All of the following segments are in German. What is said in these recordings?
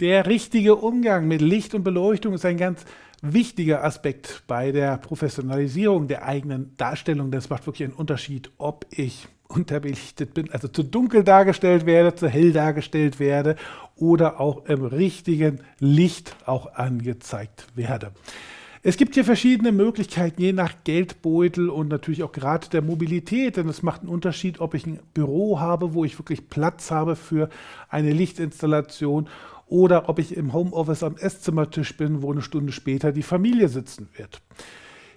Der richtige Umgang mit Licht und Beleuchtung ist ein ganz wichtiger Aspekt bei der Professionalisierung der eigenen Darstellung. Das macht wirklich einen Unterschied, ob ich unterbelichtet bin, also zu dunkel dargestellt werde, zu hell dargestellt werde oder auch im richtigen Licht auch angezeigt werde. Es gibt hier verschiedene Möglichkeiten, je nach Geldbeutel und natürlich auch gerade der Mobilität, denn es macht einen Unterschied, ob ich ein Büro habe, wo ich wirklich Platz habe für eine Lichtinstallation oder ob ich im Homeoffice am Esszimmertisch bin, wo eine Stunde später die Familie sitzen wird.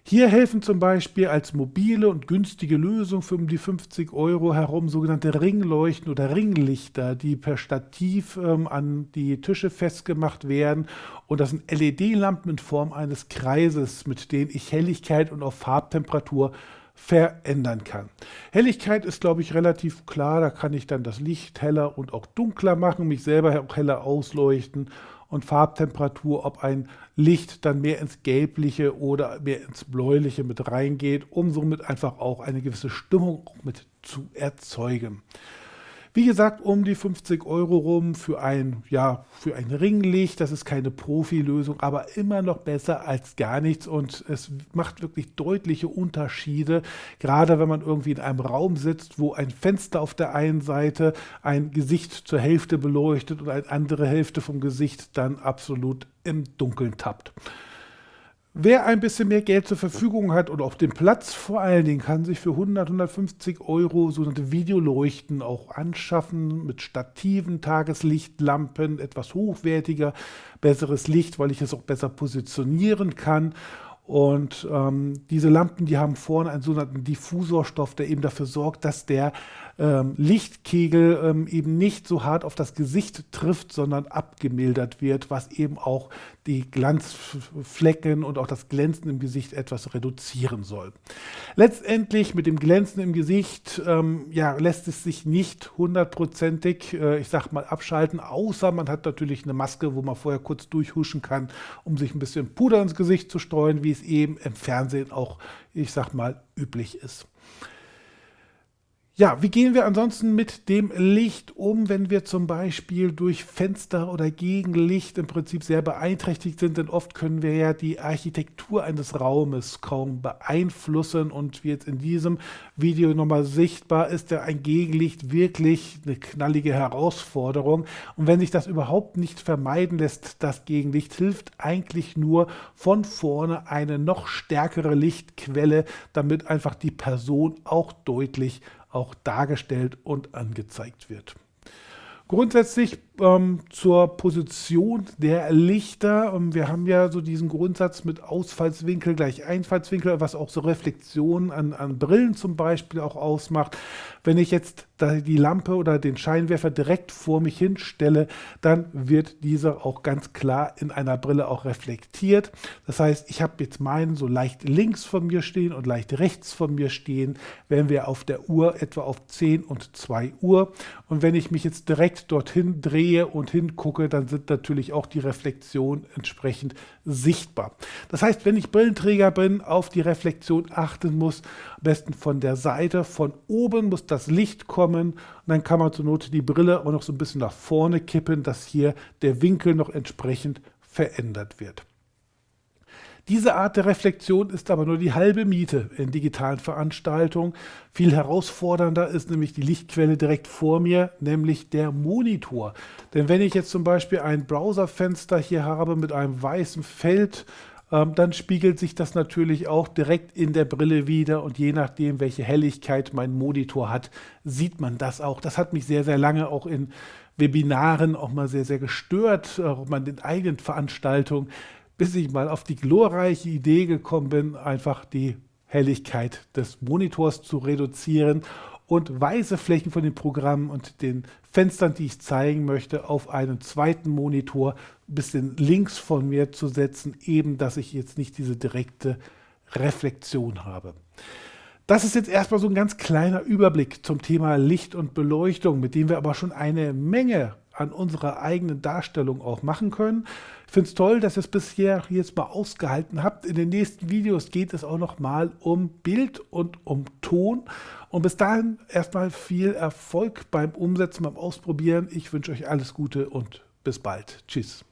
Hier helfen zum Beispiel als mobile und günstige Lösung für um die 50 Euro herum sogenannte Ringleuchten oder Ringlichter, die per Stativ ähm, an die Tische festgemacht werden. Und das sind LED-Lampen in Form eines Kreises, mit denen ich Helligkeit und auch Farbtemperatur verändern kann. Helligkeit ist, glaube ich, relativ klar. Da kann ich dann das Licht heller und auch dunkler machen, mich selber auch heller ausleuchten und Farbtemperatur, ob ein Licht dann mehr ins Gelbliche oder mehr ins Bläuliche mit reingeht, um somit einfach auch eine gewisse Stimmung mit zu erzeugen. Wie gesagt, um die 50 Euro rum für ein, ja, für ein Ringlicht. Das ist keine Profilösung, aber immer noch besser als gar nichts. Und es macht wirklich deutliche Unterschiede, gerade wenn man irgendwie in einem Raum sitzt, wo ein Fenster auf der einen Seite ein Gesicht zur Hälfte beleuchtet und eine andere Hälfte vom Gesicht dann absolut im Dunkeln tappt. Wer ein bisschen mehr Geld zur Verfügung hat und auch den Platz vor allen Dingen, kann sich für 100, 150 Euro sogenannte Videoleuchten auch anschaffen mit Stativen, Tageslichtlampen, etwas hochwertiger, besseres Licht, weil ich es auch besser positionieren kann. Und ähm, diese Lampen, die haben vorne einen sogenannten Diffusorstoff, der eben dafür sorgt, dass der ähm, Lichtkegel ähm, eben nicht so hart auf das Gesicht trifft, sondern abgemildert wird, was eben auch die Glanzflecken und auch das Glänzen im Gesicht etwas reduzieren soll. Letztendlich mit dem Glänzen im Gesicht ähm, ja, lässt es sich nicht hundertprozentig, äh, ich sag mal, abschalten, außer man hat natürlich eine Maske, wo man vorher kurz durchhuschen kann, um sich ein bisschen Puder ins Gesicht zu streuen, wie es eben im Fernsehen auch, ich sag mal, üblich ist. Ja, wie gehen wir ansonsten mit dem Licht um, wenn wir zum Beispiel durch Fenster oder Gegenlicht im Prinzip sehr beeinträchtigt sind? Denn oft können wir ja die Architektur eines Raumes kaum beeinflussen und wie jetzt in diesem Video nochmal sichtbar ist, ja ein Gegenlicht wirklich eine knallige Herausforderung. Und wenn sich das überhaupt nicht vermeiden lässt, das Gegenlicht hilft eigentlich nur von vorne eine noch stärkere Lichtquelle, damit einfach die Person auch deutlich auch dargestellt und angezeigt wird. Grundsätzlich ähm, zur Position der Lichter. Ähm, wir haben ja so diesen Grundsatz mit Ausfallswinkel gleich Einfallswinkel, was auch so Reflexionen an, an Brillen zum Beispiel auch ausmacht. Wenn ich jetzt die Lampe oder den Scheinwerfer direkt vor mich hinstelle, dann wird dieser auch ganz klar in einer Brille auch reflektiert. Das heißt, ich habe jetzt meinen so leicht links von mir stehen und leicht rechts von mir stehen, wenn wir auf der Uhr etwa auf 10 und 2 Uhr. Und wenn ich mich jetzt direkt dorthin drehe und hingucke, dann sind natürlich auch die Reflexionen entsprechend sichtbar. Das heißt, wenn ich Brillenträger bin, auf die Reflexion achten muss, am besten von der Seite, von oben muss das Licht kommen und dann kann man zur Not die Brille auch noch so ein bisschen nach vorne kippen, dass hier der Winkel noch entsprechend verändert wird. Diese Art der Reflexion ist aber nur die halbe Miete in digitalen Veranstaltungen. Viel herausfordernder ist nämlich die Lichtquelle direkt vor mir, nämlich der Monitor. Denn wenn ich jetzt zum Beispiel ein Browserfenster hier habe mit einem weißen Feld, ähm, dann spiegelt sich das natürlich auch direkt in der Brille wieder und je nachdem, welche Helligkeit mein Monitor hat, sieht man das auch. Das hat mich sehr, sehr lange auch in Webinaren auch mal sehr, sehr gestört, auch mal in eigenen Veranstaltungen bis ich mal auf die glorreiche Idee gekommen bin, einfach die Helligkeit des Monitors zu reduzieren und weiße Flächen von den Programmen und den Fenstern, die ich zeigen möchte, auf einen zweiten Monitor ein bisschen links von mir zu setzen, eben dass ich jetzt nicht diese direkte Reflexion habe. Das ist jetzt erstmal so ein ganz kleiner Überblick zum Thema Licht und Beleuchtung, mit dem wir aber schon eine Menge an unserer eigenen Darstellung auch machen können. Ich finde es toll, dass ihr es bisher jetzt mal ausgehalten habt. In den nächsten Videos geht es auch noch mal um Bild und um Ton. Und bis dahin erstmal viel Erfolg beim Umsetzen, beim Ausprobieren. Ich wünsche euch alles Gute und Bis bald. Tschüss.